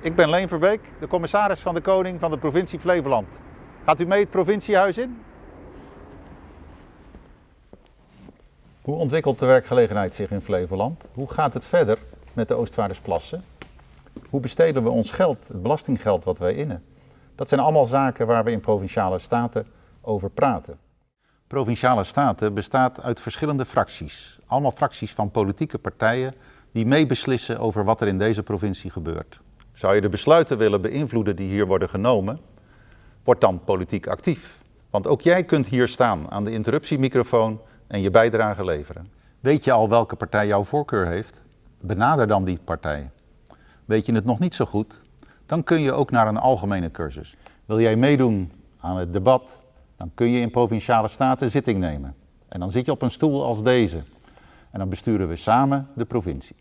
Ik ben Leen Verbeek, de commissaris van de Koning van de provincie Flevoland. Gaat u mee het provinciehuis in? Hoe ontwikkelt de werkgelegenheid zich in Flevoland? Hoe gaat het verder met de Oostvaardersplassen? Hoe besteden we ons geld, het belastinggeld wat wij innen? Dat zijn allemaal zaken waar we in Provinciale Staten over praten. Provinciale Staten bestaat uit verschillende fracties. Allemaal fracties van politieke partijen die meebeslissen over wat er in deze provincie gebeurt. Zou je de besluiten willen beïnvloeden die hier worden genomen, word dan politiek actief. Want ook jij kunt hier staan aan de interruptiemicrofoon en je bijdrage leveren. Weet je al welke partij jouw voorkeur heeft? Benader dan die partij. Weet je het nog niet zo goed? Dan kun je ook naar een algemene cursus. Wil jij meedoen aan het debat? Dan kun je in provinciale staten zitting nemen. En dan zit je op een stoel als deze. En dan besturen we samen de provincie.